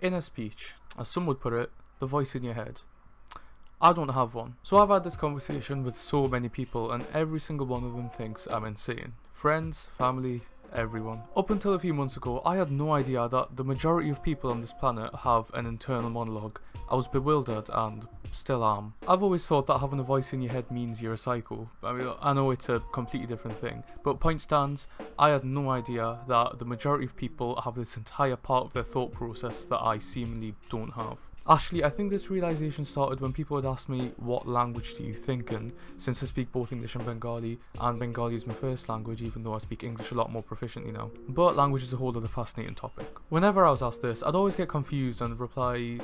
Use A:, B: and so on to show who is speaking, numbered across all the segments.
A: Inner speech, as some would put it, the voice in your head. I don't have one. So I've had this conversation with so many people and every single one of them thinks I'm insane. Friends, family, everyone. Up until a few months ago, I had no idea that the majority of people on this planet have an internal monologue. I was bewildered and still am. I've always thought that having a voice in your head means you're a psycho. I mean, I know it's a completely different thing, but point stands, I had no idea that the majority of people have this entire part of their thought process that I seemingly don't have. Actually, I think this realization started when people would ask me, what language do you think in? Since I speak both English and Bengali, and Bengali is my first language, even though I speak English a lot more proficiently now. But language is a whole other fascinating topic. Whenever I was asked this, I'd always get confused and reply,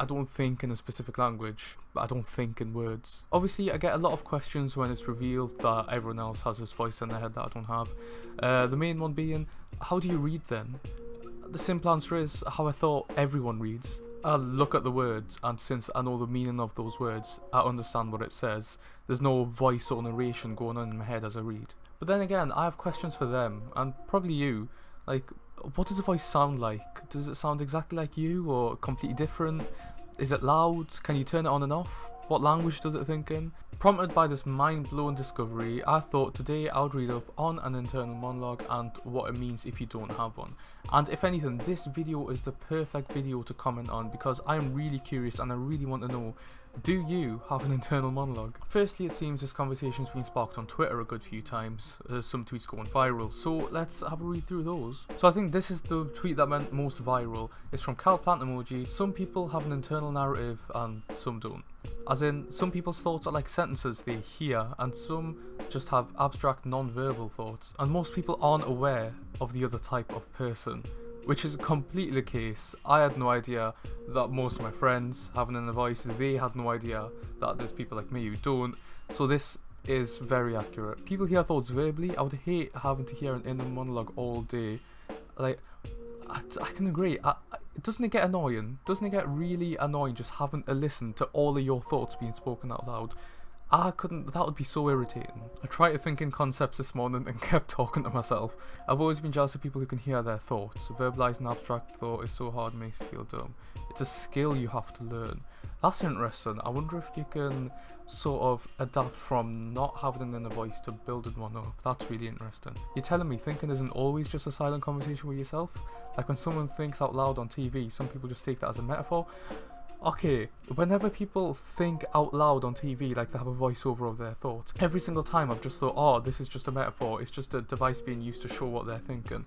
A: I don't think in a specific language, I don't think in words. Obviously, I get a lot of questions when it's revealed that everyone else has this voice in their head that I don't have. Uh, the main one being, how do you read them? The simple answer is how I thought everyone reads. I look at the words, and since I know the meaning of those words, I understand what it says. There's no voice or narration going on in my head as I read. But then again, I have questions for them, and probably you. Like, what does the voice sound like? Does it sound exactly like you, or completely different? Is it loud? Can you turn it on and off? What language does it think in? Prompted by this mind-blowing discovery, I thought today I would read up on an internal monologue and what it means if you don't have one. And if anything, this video is the perfect video to comment on because I am really curious and I really want to know do you have an internal monologue? Firstly, it seems this conversation's been sparked on Twitter a good few times. Some tweets going viral, so let's have a read through those. So I think this is the tweet that went most viral. It's from Cal Plant Emoji. Some people have an internal narrative and some don't. As in, some people's thoughts are like sentences they hear, and some just have abstract non-verbal thoughts. And most people aren't aware of the other type of person which is completely the case. I had no idea that most of my friends have an voice, they had no idea that there's people like me who don't, so this is very accurate. People hear thoughts verbally, I would hate having to hear an inner monologue all day. Like, I, I can agree, I, I, doesn't it get annoying? Doesn't it get really annoying just having to listen to all of your thoughts being spoken out loud? Ah, I couldn't, that would be so irritating. I tried to think in concepts this morning and kept talking to myself. I've always been jealous of people who can hear their thoughts. Verbalizing abstract thought is so hard and makes me feel dumb. It's a skill you have to learn. That's interesting. I wonder if you can sort of adapt from not having an inner voice to building one up. That's really interesting. You're telling me thinking isn't always just a silent conversation with yourself? Like when someone thinks out loud on TV, some people just take that as a metaphor. Okay, whenever people think out loud on TV like they have a voiceover of their thoughts, every single time I've just thought, oh, this is just a metaphor, it's just a device being used to show what they're thinking.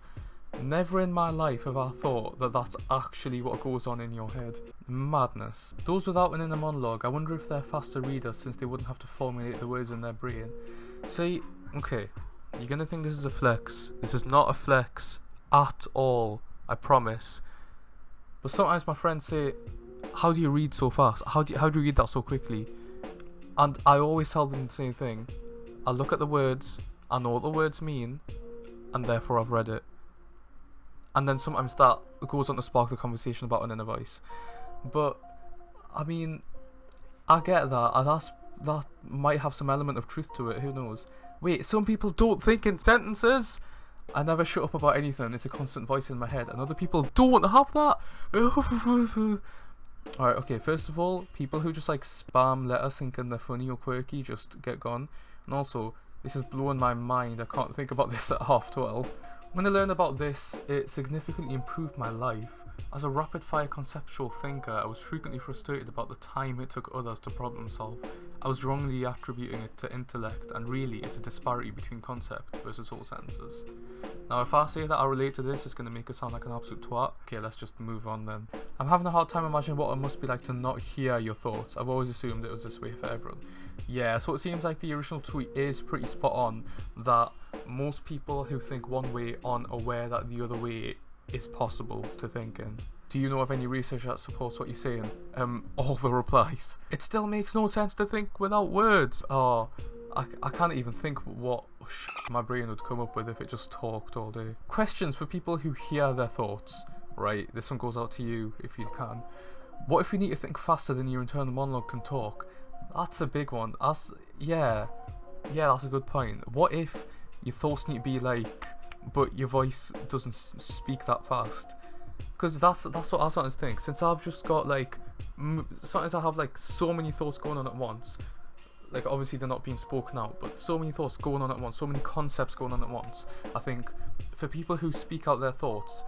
A: Never in my life have I thought that that's actually what goes on in your head. Madness. Those without an inner monologue, I wonder if they're faster readers since they wouldn't have to formulate the words in their brain. See, okay, you're gonna think this is a flex. This is not a flex at all, I promise. But sometimes my friends say, how do you read so fast? How do you, how do you read that so quickly? And I always tell them the same thing. I look at the words, I know what the words mean, and therefore I've read it. And then sometimes that goes on to spark the conversation about an inner voice. But I mean, I get that, and that's that might have some element of truth to it. Who knows? Wait, some people don't think in sentences. I never shut up about anything. It's a constant voice in my head, and other people don't have that. Alright, okay, first of all, people who just like spam letters thinking they're funny or quirky, just get gone. And also, this is blowing my mind, I can't think about this at half 12. When I learned about this, it significantly improved my life. As a rapid-fire conceptual thinker, I was frequently frustrated about the time it took others to problem solve. I was wrongly attributing it to intellect, and really it's a disparity between concept versus whole sentences. Now if I say that I relate to this, it's going to make it sound like an absolute twat. Okay, let's just move on then. I'm having a hard time imagining what it must be like to not hear your thoughts. I've always assumed it was this way for everyone. Yeah, so it seems like the original tweet is pretty spot on that most people who think one way aren't aware that the other way is possible to think in. Do you know of any research that supports what you're saying? Um, all the replies. It still makes no sense to think without words. Oh, I, I can't even think what my brain would come up with if it just talked all day. Questions for people who hear their thoughts. Right, this one goes out to you if you can. What if you need to think faster than your internal monologue can talk? That's a big one. That's, yeah. Yeah, that's a good point. What if your thoughts need to be like but your voice doesn't speak that fast. Because that's that's what I sometimes think. Since I've just got like, sometimes I have like so many thoughts going on at once. Like obviously they're not being spoken out, but so many thoughts going on at once, so many concepts going on at once. I think for people who speak out their thoughts,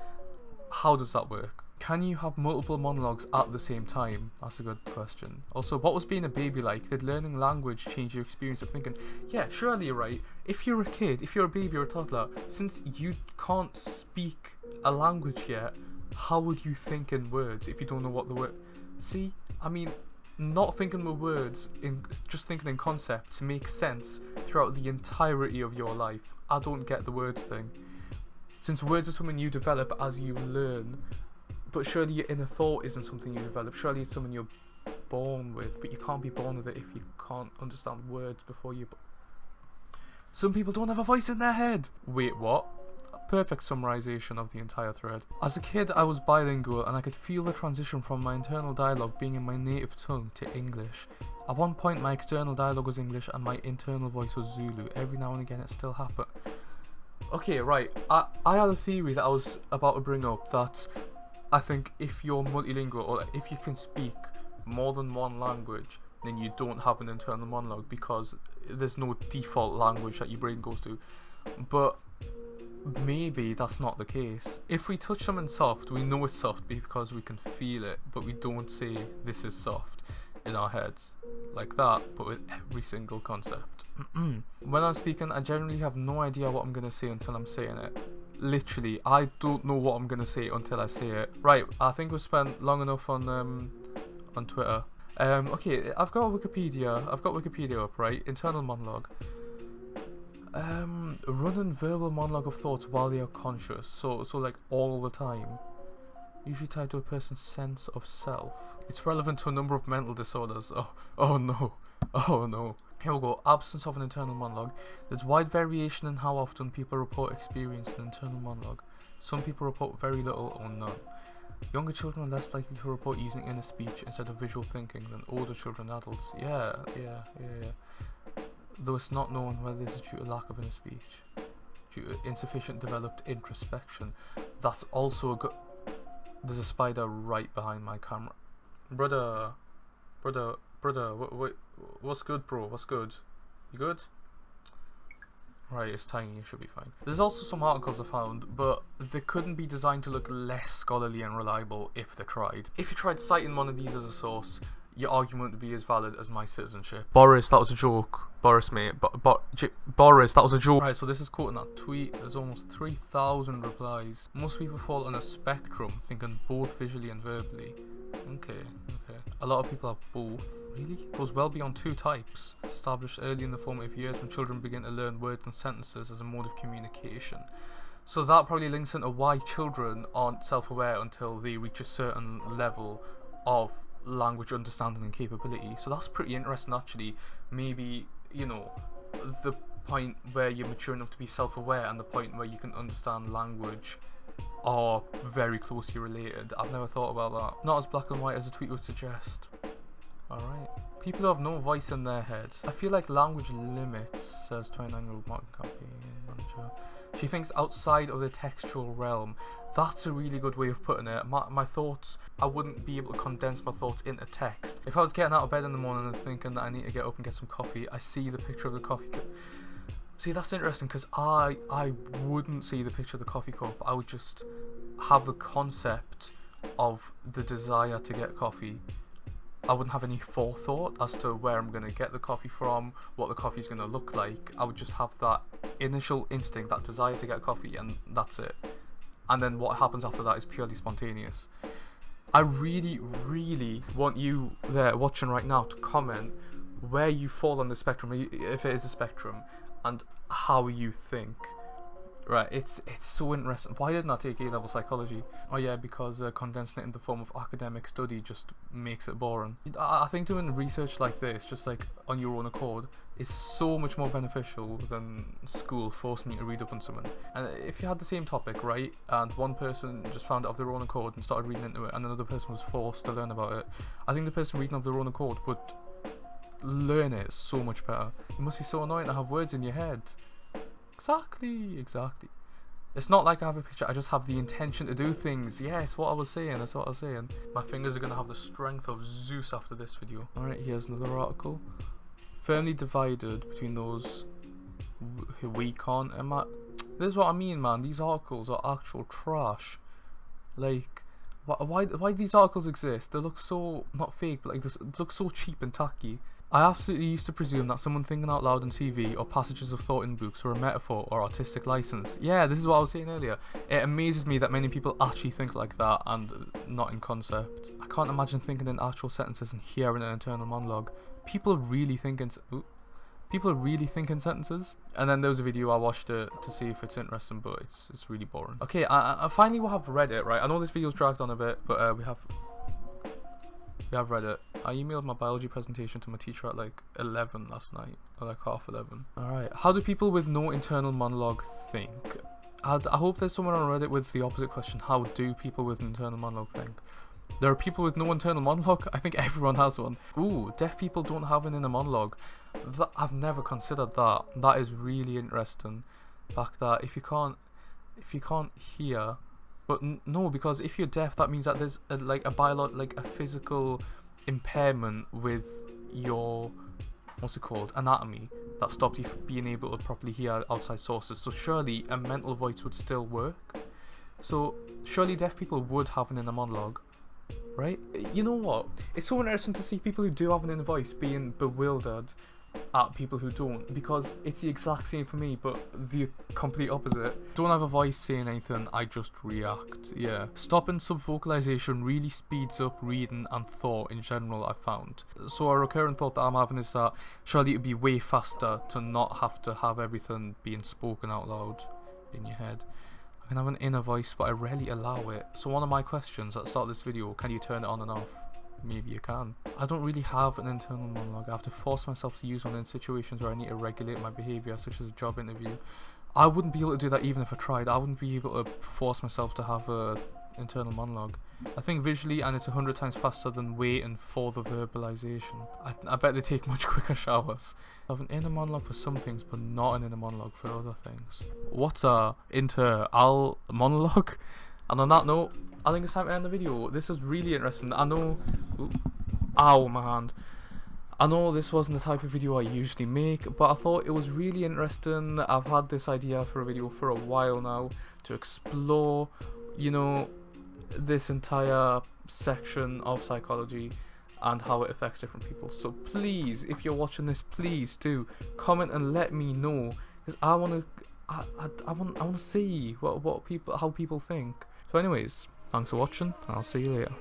A: how does that work? Can you have multiple monologues at the same time? That's a good question. Also, what was being a baby like? Did learning language change your experience of thinking? Yeah, surely you're right. If you're a kid, if you're a baby or a toddler, since you can't speak a language yet, how would you think in words if you don't know what the word? See, I mean, not thinking with words, in just thinking in concepts makes sense throughout the entirety of your life. I don't get the words thing. Since words are something you develop as you learn, but surely your inner thought isn't something you develop. Surely it's something you're born with, but you can't be born with it if you can't understand words before you. Some people don't have a voice in their head. Wait, what? Perfect summarization of the entire thread. As a kid, I was bilingual and I could feel the transition from my internal dialogue being in my native tongue to English. At one point, my external dialogue was English and my internal voice was Zulu. Every now and again, it still happened. Okay, right. I, I had a theory that I was about to bring up that I think if you're multilingual or if you can speak more than one language, then you don't have an internal monologue because there's no default language that your brain goes to. But maybe that's not the case. If we touch something soft, we know it's soft because we can feel it, but we don't say this is soft in our heads like that, but with every single concept. when I'm speaking, I generally have no idea what I'm going to say until I'm saying it literally, I don't know what I'm gonna say until I say it. Right, I think we've spent long enough on um on Twitter. Um, okay, I've got Wikipedia. I've got Wikipedia up, right? Internal monologue. Um, verbal monologue of thoughts while they are conscious. So, so like all the time. Usually tied to a person's sense of self. It's relevant to a number of mental disorders. Oh, oh no. Oh no. Here we go. Absence of an internal monologue. There's wide variation in how often people report experiencing an internal monologue. Some people report very little or none. Younger children are less likely to report using inner speech instead of visual thinking than older children and adults. Yeah, yeah, yeah, yeah. Though it's not known whether this is due to lack of inner speech, due to insufficient developed introspection. That's also a good. There's a spider right behind my camera. Brother, brother, brother, what, what, what's good, bro? What's good? You good? Right, it's tiny, it should be fine. There's also some articles I found, but they couldn't be designed to look less scholarly and reliable if they tried. If you tried citing one of these as a source, your argument would be as valid as my citizenship. Boris, that was a joke. Boris, mate. Bo Bo Boris, that was a joke. Right, so this is quoting that tweet. There's almost 3,000 replies. Most people fall on a spectrum, thinking both visually and verbally. Okay, okay. A lot of people have both. Really? Goes well beyond two types. Established early in the formative years when children begin to learn words and sentences as a mode of communication. So that probably links into why children aren't self-aware until they reach a certain level of language understanding and capability. So that's pretty interesting actually. Maybe, you know, the point where you're mature enough to be self-aware and the point where you can understand language are very closely related. I've never thought about that. Not as black and white as a tweet would suggest. Alright. People have no voice in their head. I feel like language limits, says 29 year old marketing manager. She thinks outside of the textual realm. That's a really good way of putting it. My, my thoughts, I wouldn't be able to condense my thoughts into text. If I was getting out of bed in the morning and thinking that I need to get up and get some coffee, I see the picture of the coffee cup. See, that's interesting because I I wouldn't see the picture of the coffee cup. I would just have the concept of the desire to get coffee. I wouldn't have any forethought as to where I'm going to get the coffee from, what the coffee's going to look like. I would just have that initial instinct, that desire to get coffee, and that's it. And then what happens after that is purely spontaneous. I really, really want you there watching right now to comment where you fall on the spectrum, if it is a spectrum, and how you think. Right, it's it's so interesting. Why didn't I take A-level psychology? Oh yeah, because uh, condensing it in the form of academic study just makes it boring. I, I think doing research like this, just like on your own accord, is so much more beneficial than school forcing you to read up on something. And if you had the same topic, right, and one person just found it of their own accord and started reading into it, and another person was forced to learn about it, I think the person reading of their own accord would learn it so much better. It must be so annoying to have words in your head. Exactly, exactly. It's not like I have a picture, I just have the intention to do things. Yes, what I was saying, that's what I was saying. My fingers are gonna have the strength of Zeus after this video. Alright, here's another article. Firmly divided between those who we can't. Am I, this is what I mean, man. These articles are actual trash. Like, why, why, why do these articles exist? They look so, not fake, but like, they look so cheap and tacky. I absolutely used to presume that someone thinking out loud on TV or passages of thought in books were a metaphor or artistic license. Yeah, this is what I was saying earlier. It amazes me that many people actually think like that and not in concept. I can't imagine thinking in actual sentences and hearing an internal monologue. People really think in people really think in sentences. And then there was a video I watched it to see if it's interesting, but it's it's really boring. Okay, I, I finally will have read it. Right, I know this video's dragged on a bit, but uh, we have we have read it. I emailed my biology presentation to my teacher at like 11 last night, or like half 11. Alright, how do people with no internal monologue think? I'd, I hope there's someone on Reddit with the opposite question. How do people with an internal monologue think? There are people with no internal monologue? I think everyone has one. Ooh, deaf people don't have an inner monologue. That, I've never considered that. That is really interesting. Back that if you can't, if you can't hear, but no, because if you're deaf, that means that there's a, like a bio like a physical impairment with your what's it called anatomy that stops you from being able to properly hear outside sources. So surely a mental voice would still work. So surely deaf people would have an inner monologue, right? You know what? It's so interesting to see people who do have an inner voice being bewildered at people who don't because it's the exact same for me but the complete opposite. Don't have a voice saying anything i just react. Yeah. Stopping subvocalization really speeds up reading and thought in general i found. So a recurrent thought that i'm having is that surely it'd be way faster to not have to have everything being spoken out loud in your head. I can have an inner voice but I rarely allow it. So one of my questions at the start of this video, can you turn it on and off? Maybe you can. I don't really have an internal monologue. I have to force myself to use one in situations where I need to regulate my behaviour, such as a job interview. I wouldn't be able to do that even if I tried. I wouldn't be able to force myself to have a internal monologue. I think visually and it's a hundred times faster than waiting for the verbalization. I, I bet they take much quicker showers. I have an inner monologue for some things but not an inner monologue for other things. What's a inter-al monologue? And on that note, I think it's time to end the video. This was really interesting. I know... Ooh, ow, my hand. I know this wasn't the type of video I usually make, but I thought it was really interesting. I've had this idea for a video for a while now to explore, you know, this entire section of psychology and how it affects different people. So please, if you're watching this, please do comment and let me know because I want to, I, I, I want, I want to see what what people, how people think. So anyways, Thanks for watching, and I'll see you later.